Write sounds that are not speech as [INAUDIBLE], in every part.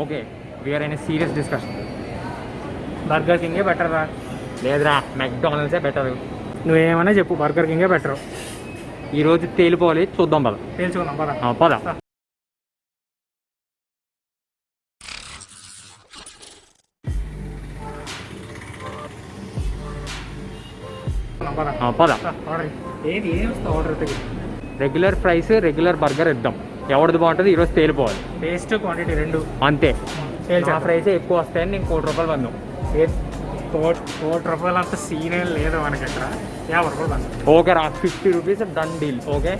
Okay we are అయిన serious discussion burger కింగే better రా? లేదురా మెక్డానల్డ్సే బెటర్ నువ్వేమైనా చెప్పు బర్గర్ కింగే బెటర్ ఈరోజు తేలిపోవాలి చూద్దాం పద. తెలుసుకుందాం పద. పద. పద. ఆర్డర్ ఏది ఏం వస్తుంది order regular price regular burger ఇద్దాం. ఎవరిది బాగుంటుంది? ఈరోజు తేలిపోవాలి. టేస్ట్ క్వాంటిటీ రెండు. అంతే. ప్రైస్ ఎక్కువ వస్తాయని నేను కోటి రూపాయలు పందాం. కోటి రూపాయలు అంత సీన్ ఏం లేదు మనకి ఇక్కడ. యాభై రూపాయలు బండి ఓకే రా fifty rupees done deal okay?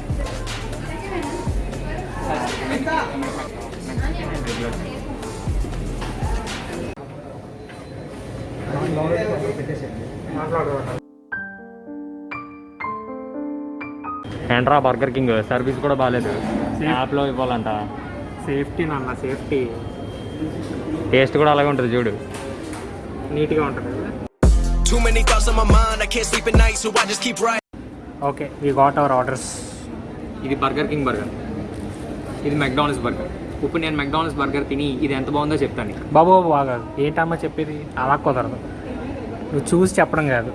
ఏంట్రా బర్గర్ కింగ్ సర్వీస్ కూడా బాగాలేదు. యాప్లో ఇవ్వాలంట? సేఫ్టీ నాన్న సేఫ్టీ టేస్ట్ కూడా అలాగే ఉంటుంది చూడు. నీట్గా ఉంటుంది. Okay we got our orders ఇది బర్గర్ కింగ్ బర్గర్ ఇది మెక్డానల్డ్స్ బర్గర్ ఇప్పుడు నేను మెక్డానల్డ్స్ బర్గర్ తిని ఇది ఎంత బాగుందో చెప్తాను బాబు బాబు బాగా ఏంటమ్మా చెప్పేది అలా కుదరదు. నువ్వు చూసి చెప్పడం కాదు.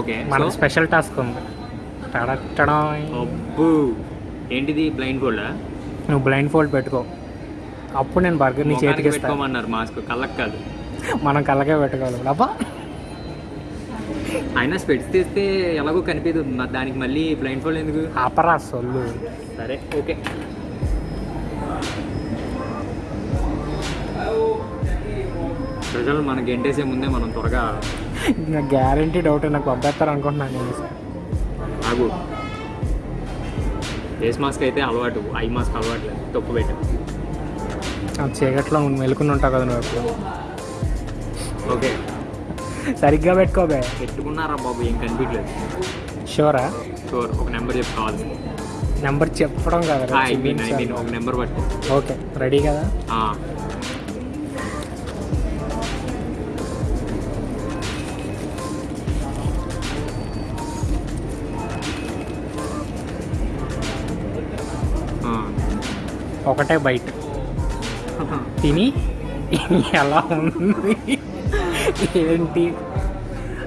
ఓకే మనకు స్పెషల్ టాస్క్ ఉంది. తడట్టడం అబ్బు. ఏంటిది బ్లైండ్ ఫోల్డ్ నువ్వు బ్లైండ్ ఫోల్డ్ పెట్టుకో. అప్పుడు నేను బర్గర్ నీ చేతికి పెట్టుకోమన్నారు మాస్క్ కళ్ళకి కాదు. మనం కళ్ళకే పెట్టుకోవాలి. అబ్బా! అయినా స్పెట్స్ తీస్తే ఎలాగో కనిపించదు మరి దానికి మళ్ళీ బ్లైండ్ ఫోల్డ్ ఎందుకు? అపరా సొల్లు. సరే ఓకే. ప్రజలు మనకి ఎంటేసే ముందే మనం త్వరగా నాకు గ్యారంటీ డౌట్ నాకు పంపేస్తారు అనుకుంటున్నాను. ఆగు. ఫేస్ మాస్క్ అయితే అలవాటు ఐ మాస్క్ అలవాటు లేదు తప్పు పెట్టు. ఆ చీకట్లో మెలుకుని ఉంటావు కదా నువ్వు ఓకే. సరిగ్గా పెట్టుకోబే పెట్టుకున్నారా బాబు? ఏం కనిపించలేదు. షూరా? షూర్. ఒక నెంబర్ చెప్పు కావాలి నెంబర్ చెప్పడం కదా ఐ మీన్ ఐ మీన్ ఒక నెంబర్ పట్టు. ఓకే రెడీ కదా? ఒకటే బయట తిని [LAUGHS] ఎలా ఉంది? ఏంటి?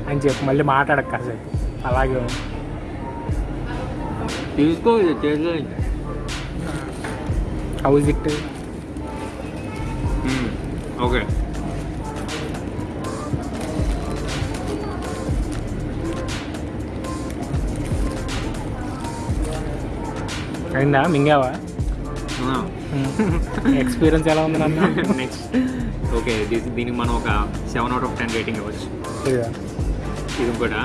అని చెప్పి మళ్ళీ మాట్లాడక కాసేపు. అలాగే ఉంది. తీసుకో ఇది చేసే హౌస్ ఇట్ ఓకే. అయిందా? మింగావా? ఎక్స్పీరియన్స్ [LAUGHS] ఎలా ఉంది నన్ను? నెక్స్ట్ ఓకే దీనికి మనం ఒక seven out of ten rating ఇవ్వచ్చు. ఇది కూడా.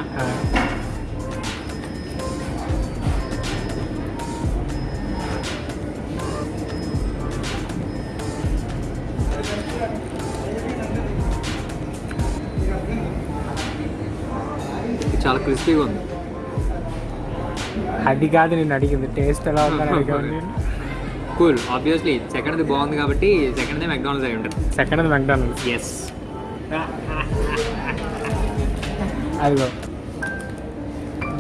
చాలా క్రిస్పీగా ఉంది. అది కాదు నేను అడిగింది. టేస్ట్ ఎలా ఉందని అడిగాను [LAUGHS] [LAUGHS] కూల్ ఆబ్వియస్లీ సెకండ్ది బాగుంది కాబట్టి సెకండ్ది మెక్డానల్స్ అయి ఉంటుంది. సెకండ్ మెక్డానల్డ్స్ ఎస్ అదిగో.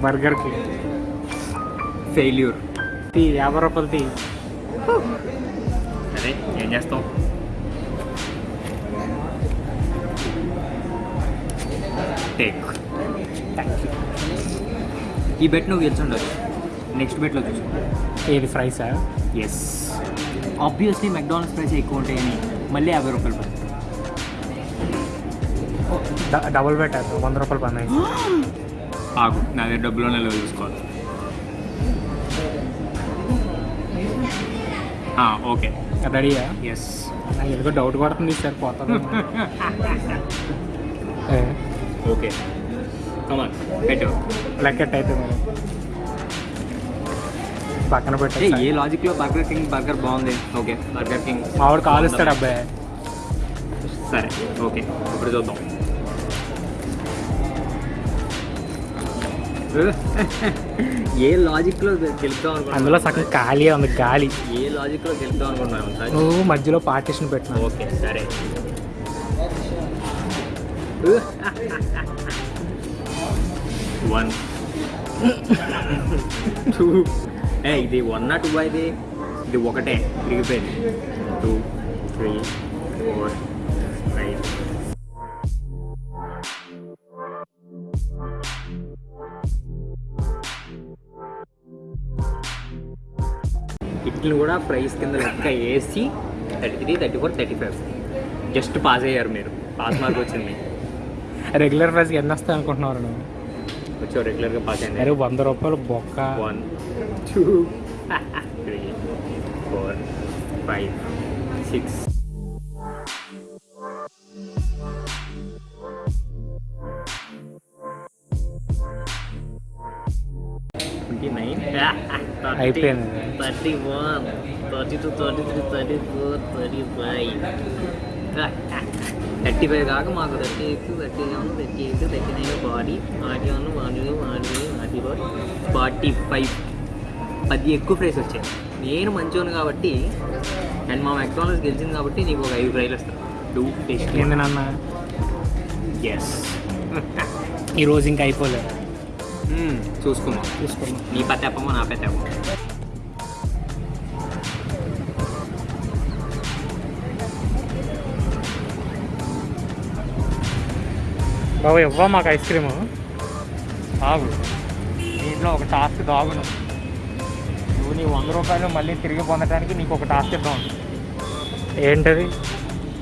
బర్గర్కి ఫెయిల్యూర్ తీ యాభై రూపాయలు తీ. సరే ఏం చేస్తాం? టేక్ ఈ బెట్ నువ్వు గెలిచుండదు నెక్స్ట్ బెట్లో చూసుకో. ఏది ఫ్రైసా ఎస్ ఆబ్వియస్లీ మెక్డానల్డ్స్ ప్రైస్ ఎక్కువ ఉంటాయని మళ్ళీ యాభై రూపాయలు పడుతుంది. డబుల్ బెట్ అది వంద రూపాయలు పన్నాయి. ఆగు నా దగ్గర డబ్బులోనే లేవు చూసుకోవాలి. ఓకే. రెడీయా? ఎస్ నాకు ఎందుకో డౌట్ పడుతుంది సార్ పోతుంది. [LAUGHS] ఓకే. కమాన్ పెట్టు. లెక్కెట్ అయితే పక్కన ఏ పెట్టే ఏ లాజిక్లో బర్గర్ కింగ్ బర్గర్ బాగుంది. ఓకే బర్గర్ కింగ్ మావాడు కాలుస్తాడు అబ్బాయి. సరే ఓకే ఇప్పుడు చూద్దాం. ఏ లాజిక్లో గెలుద్దాం అందులో సగం ఖాళీ ఉంది గాలి. ఏ లాజిక్లో గెలుద్దాం అనుకున్నాను సార్. నువ్వు మధ్యలో పార్టీషన్ పెట్టినా ఓకే సరే. వన్ టూ [LAUGHS] ఏ ఇది వన్ నాట్ టూ ఇది ఇది ఒకటే తిరిగిపోయింది. టూ త్రీ ఫోర్ ఫైవ్ ఇట్లు కూడా ప్రైస్ కింద లెక్క వేసి thirty three thirty four thirty five just pass అయ్యారు మీరు. పాస్ మార్క్ వచ్చింది. [LAUGHS] రెగ్యులర్ ప్రైస్కి ఎన్ని వస్తాయి అనుకుంటున్నారు నువ్వు? వచ్చి రెగ్యులర్గా పాస్ అయింది అరే వంద రూపాయలు బొక్క one two three four five six twenty nine అయిపోయింది. Thirty one thirty two thirty three thirty four thirty five thirty five కాక మాకు thirty eight thirty seven thirty eight thirty nine forty forty one forty two forty forty four forty five పది ఎక్కువ price వచ్చాయి. నేను మంచోను కాబట్టి and మా McDonald's గెలిచింది కాబట్టి నీకు ఒక ఐదు ప్రైలు వస్తాను డూ టేస్ట్ నాన్న? ఎస్ ఈ రోజు ఇంకా అయిపోలేదు. చూసుకుందాం. చూసుకున్నాం నీ పత్తేపమో నా పత్తేపమో బాబు ఇవ్వ మాకు ఐస్ క్రీమ్. ఆగు దీంట్లో ఒక టాస్క్ దాగును నువ్వు నీ వంద రూపాయలు మళ్ళీ తిరిగి పొందడానికి నీకు ఒక టాస్క్ ఇద్దాం. ఏంటది?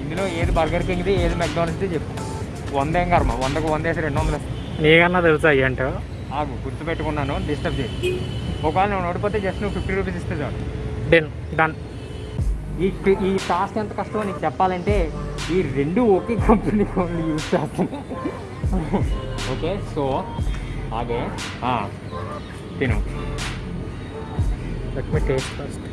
ఇందులో ఏది బర్గర్ కింగ్ది ఏది మెక్డానల్స్ది చెప్పు. వంద ఏం కర్మ వందకు వంద వేసి రెండు వందలు నీకన్నా తెలుసా అయ్యంట ఆగు గుర్తుపెట్టుకున్నాను డిస్టర్బ్ చేయి. ఒకవేళ నువ్వు ఓడిపోతే జస్ట్ నువ్వు ఫిఫ్టీ రూపీస్ ఇస్తే చాలు. డన్ డన్ ఈ ఈ టాస్క్ ఎంత కష్టమో నీకు చెప్పాలంటే ఈ రెండు ఒకే కంపెనీ ఫోన్లు యూజ్ చేస్తున్నాయి ఓకే సో ఆ, తిను లెట్ మీ టేస్ట్ ఫస్ట్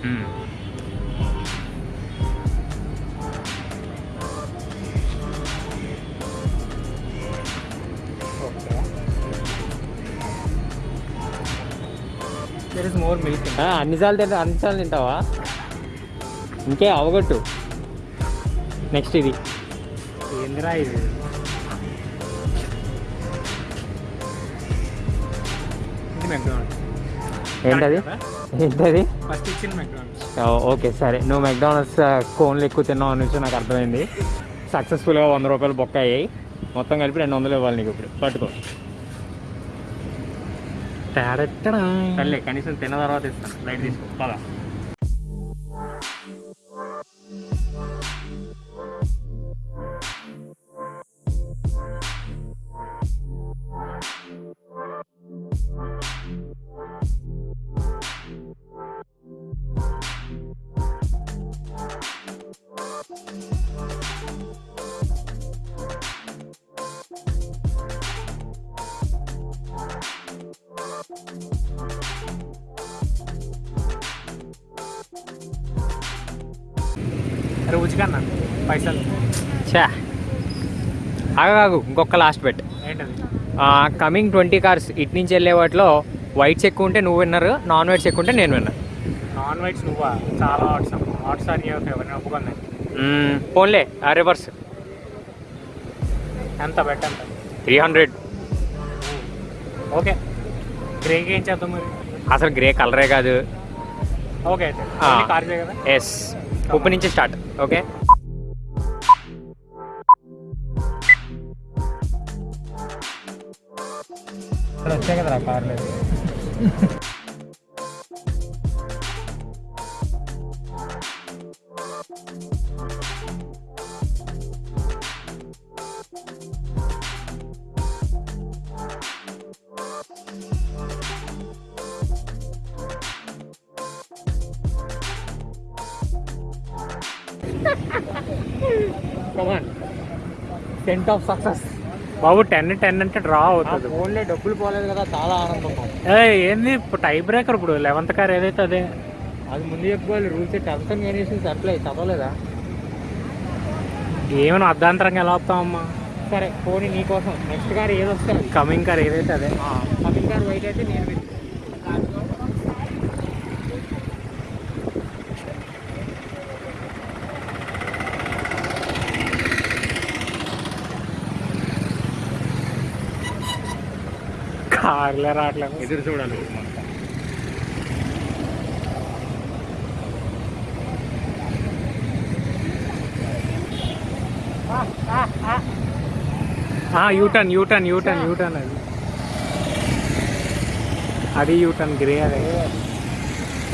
అన్నిసార్లు తింటా అన్నిసార్లు తింటావా ఇంకే అవగొట్టు నెక్స్ట్ ఇది ఏందిరా ఇది మెక్డానల్డ్స్ ఏంటది? ఏంటది? ఫస్ట్ ఇచ్చిన మెక్డానల్డ్స్ ఓకే సరే. నువ్వు మెక్డానల్డ్స్ కోన్లు ఎక్కువ తిన్నావు అని నుంచి నాకు అర్థమైంది. సక్సెస్ఫుల్గా వంద రూపాయలు బొక్క అయ్యాయి. మొత్తం కలిపి రెండు వందలు ఇవ్వాలి నీకు ఇప్పుడు. పట్టుకో. సర్లే కనీసం తిన్న తర్వాత ఇస్తాను. లైట్ తీసుకో. పదా. అరే ఉచికన్నా పైసలు చా ఆగాగు ఇంకొక last bet coming twenty cars ఇటు నుంచి వెళ్ళే వాటిలో వైట్స్ ఎక్కువ ఉంటే నువ్వు విన్నర్ నాన్ వైట్స్ ఎక్కువ ఉంటే నేను విన్నర్ నాన్ వెజ్ నువ్వా? చాలా హాట్స్ హాట్స్ అని ఎవరిని పోన్లే ఆ రివర్స్ ఎంత బెట్ ఎంత? Three hundred okay. గ్రేకి ఏం చేద్దాం మరి? అసలు గ్రే కలరే కాదు. ఓకే అయితే. ఆ. కార్ కదా? ఎస్ ఉప్పు నుంచి స్టార్ట్ ఓకే ఇక్కడ వచ్చాయి కదా సెంట్ ఆఫ్ సక్సెస్ బాబు టెన్ టెన్ అంటే డ్రా అవుతుంది. ఓన్లీ డబ్బులు పోలేదు కదా చాలా ఆనందం ఏ ఏంది ఇప్పుడు టై బ్రేకర్ ఇప్పుడు? లెవెంత్ కార్ ఏదైతే అదే? అది ముందు చెప్పుకోవాలి rules terms and conditions apply చదవలేదా? ఏమైనా అర్ధాంతరంగా ఎలా వస్తామమ్మా సరే పోనీ నీకోసం నెక్స్ట్ కార్ ఏది. కమింగ్ కార్ ఏదైతే అదే? కమింగ్ కార్ వైట్ అయితే నేను కార్లే రావట్లేదు. ఎదురు చూడాలి. యూటర్న్ యూటర్న్ యూటర్న్ యూటర్న్ అది. అది యూటర్న్ గ్రే అదే.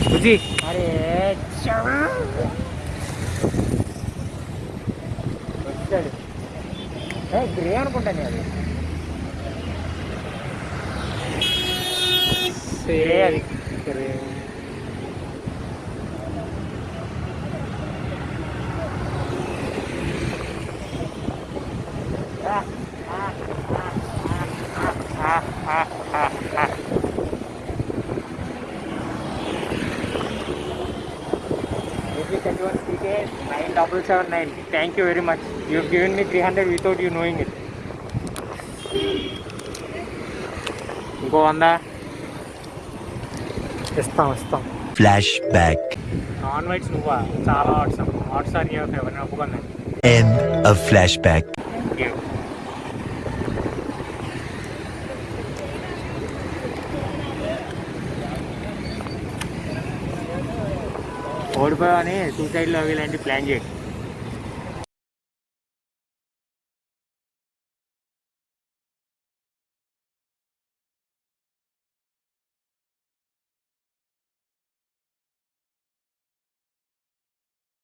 బుజ్జి. అరే గ్రే అనుకుంటాను అది. గ్రే అది grey nine double seven nine thank you very much you given me three hundred without you knowing ఇస్తాం ఇస్తాం. Flashback. నాన్ వెజ్ నువ్వా? చాలా వాట్సాప్ వాట్సాప్ నీ ఎవరిని ఒప్పుకుందండి End of flashback. ఓడిపోయావని సూసైడ్లో ఇలాంటి ప్లాన్ చేయండి